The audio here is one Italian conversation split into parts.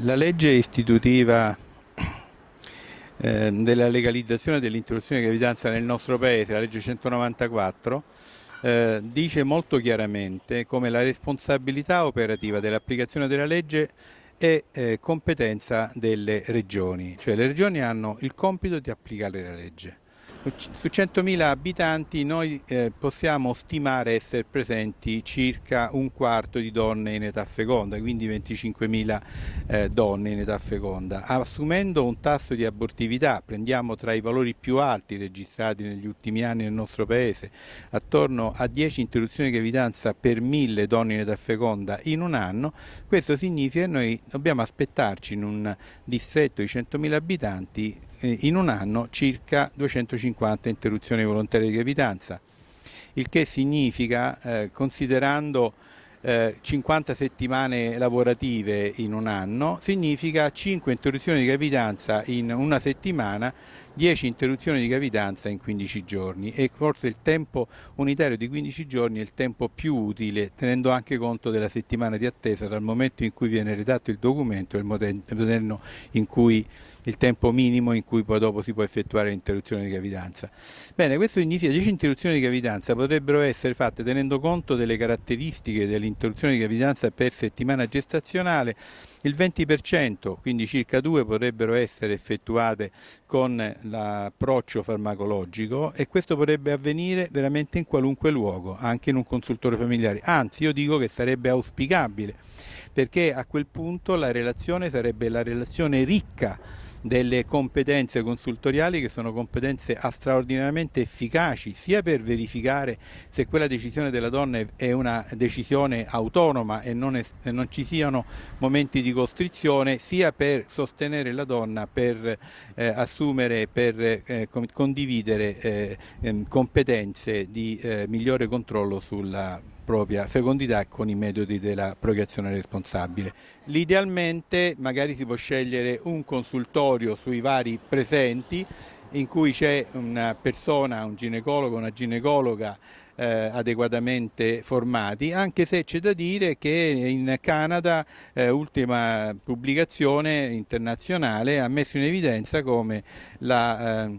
La legge istitutiva eh, della legalizzazione dell'interruzione di gravidanza nel nostro paese, la legge 194, eh, dice molto chiaramente come la responsabilità operativa dell'applicazione della legge è eh, competenza delle regioni, cioè le regioni hanno il compito di applicare la legge. Su 100.000 abitanti noi eh, possiamo stimare essere presenti circa un quarto di donne in età feconda, quindi 25.000 eh, donne in età feconda. Assumendo un tasso di abortività, prendiamo tra i valori più alti registrati negli ultimi anni nel nostro paese, attorno a 10 interruzioni di gravidanza per 1.000 donne in età feconda in un anno, questo significa che noi dobbiamo aspettarci in un distretto di 100.000 abitanti in un anno circa 250 interruzioni volontarie di gravidanza, il che significa, eh, considerando eh, 50 settimane lavorative in un anno, significa 5 interruzioni di gravidanza in una settimana 10 interruzioni di gravidanza in 15 giorni e forse il tempo unitario di 15 giorni è il tempo più utile tenendo anche conto della settimana di attesa dal momento in cui viene redatto il documento e il modello in cui il tempo minimo in cui poi dopo si può effettuare l'interruzione di gravidanza. Bene, questo significa che 10 interruzioni di gravidanza potrebbero essere fatte tenendo conto delle caratteristiche dell'interruzione di gravidanza per settimana gestazionale il 20%, quindi circa due, potrebbero essere effettuate con l'approccio farmacologico e questo potrebbe avvenire veramente in qualunque luogo, anche in un consultore familiare. Anzi, io dico che sarebbe auspicabile, perché a quel punto la relazione sarebbe la relazione ricca delle competenze consultoriali che sono competenze straordinariamente efficaci sia per verificare se quella decisione della donna è una decisione autonoma e non, e non ci siano momenti di costrizione sia per sostenere la donna per eh, assumere per eh, condividere eh, ehm, competenze di eh, migliore controllo sulla propria fecondità con i metodi della procreazione responsabile. L'idealmente magari si può scegliere un consultorio sui vari presenti in cui c'è una persona, un ginecologo, una ginecologa eh, adeguatamente formati, anche se c'è da dire che in Canada, eh, ultima pubblicazione internazionale, ha messo in evidenza come la eh,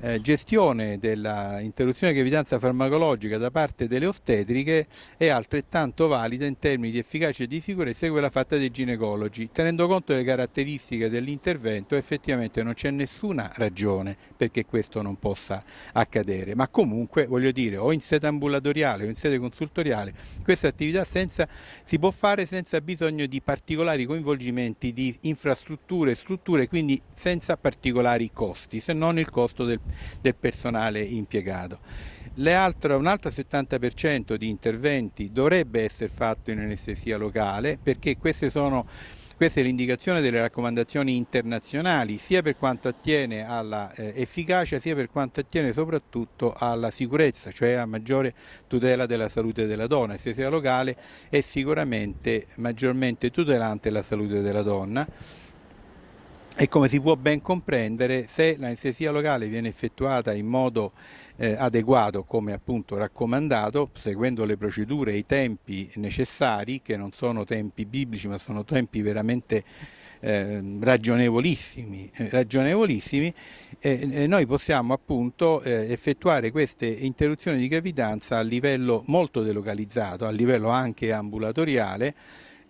eh, gestione dell'interruzione di gravidanza farmacologica da parte delle ostetriche è altrettanto valida in termini di efficacia e di sicurezza di quella fatta dai ginecologi. Tenendo conto delle caratteristiche dell'intervento effettivamente non c'è nessuna ragione perché questo non possa accadere, ma comunque voglio dire o in sede ambulatoriale o in sede consultoriale questa attività senza, si può fare senza bisogno di particolari coinvolgimenti di infrastrutture e strutture, quindi senza particolari costi, se non il costo del del personale impiegato. Altre, un altro 70% di interventi dovrebbe essere fatto in anestesia locale perché queste sono questa è l'indicazione delle raccomandazioni internazionali, sia per quanto attiene all'efficacia, eh, sia per quanto attiene soprattutto alla sicurezza, cioè a maggiore tutela della salute della donna. L'anestesia locale è sicuramente maggiormente tutelante la salute della donna e come si può ben comprendere, se l'anestesia locale viene effettuata in modo eh, adeguato, come appunto raccomandato, seguendo le procedure e i tempi necessari, che non sono tempi biblici ma sono tempi veramente eh, ragionevolissimi, eh, ragionevolissimi eh, noi possiamo appunto eh, effettuare queste interruzioni di gravidanza a livello molto delocalizzato, a livello anche ambulatoriale,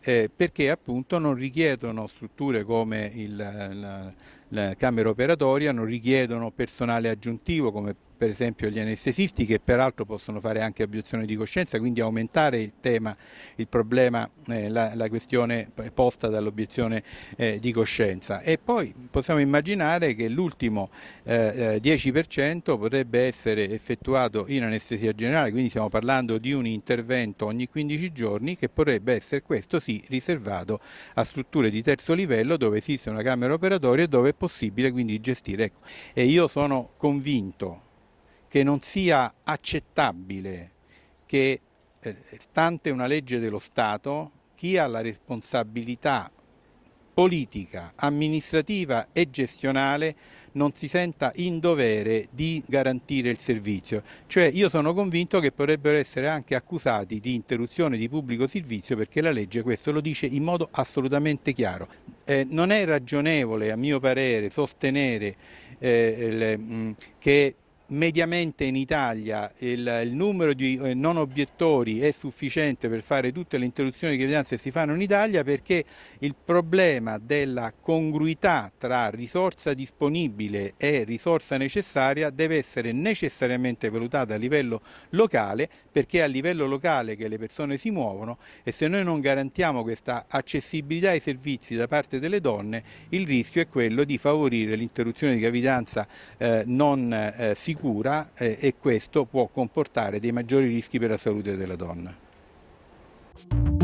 eh, perché appunto non richiedono strutture come il, la, la camera operatoria, non richiedono personale aggiuntivo come per esempio gli anestesisti che peraltro possono fare anche obiezione di coscienza, quindi aumentare il tema, il problema, eh, la, la, questione posta dall'obiezione eh, di coscienza. E poi possiamo immaginare che l'ultimo eh, 10% eh, potrebbe essere effettuato in anestesia generale, quindi stiamo parlando di un intervento ogni 15 giorni che potrebbe essere questo sì riservato a strutture di terzo livello dove esiste una camera operatoria e dove è possibile quindi gestire. Ecco. E io sono convinto che non sia accettabile che, eh, stante una legge dello Stato, chi ha la responsabilità politica, amministrativa e gestionale non si senta in dovere di garantire il servizio. Cioè io sono convinto che potrebbero essere anche accusati di interruzione di pubblico servizio perché la legge questo lo dice in modo assolutamente chiaro. Eh, non è ragionevole, a mio parere, sostenere eh, le, mh, che mediamente in Italia il, il numero di eh, non obiettori è sufficiente per fare tutte le interruzioni di gravidanza che si fanno in Italia perché il problema della congruità tra risorsa disponibile e risorsa necessaria deve essere necessariamente valutata a livello locale perché è a livello locale che le persone si muovono e se noi non garantiamo questa accessibilità ai servizi da parte delle donne il rischio è quello di favorire l'interruzione di gravidanza eh, non eh, sicura sicura eh, e questo può comportare dei maggiori rischi per la salute della donna.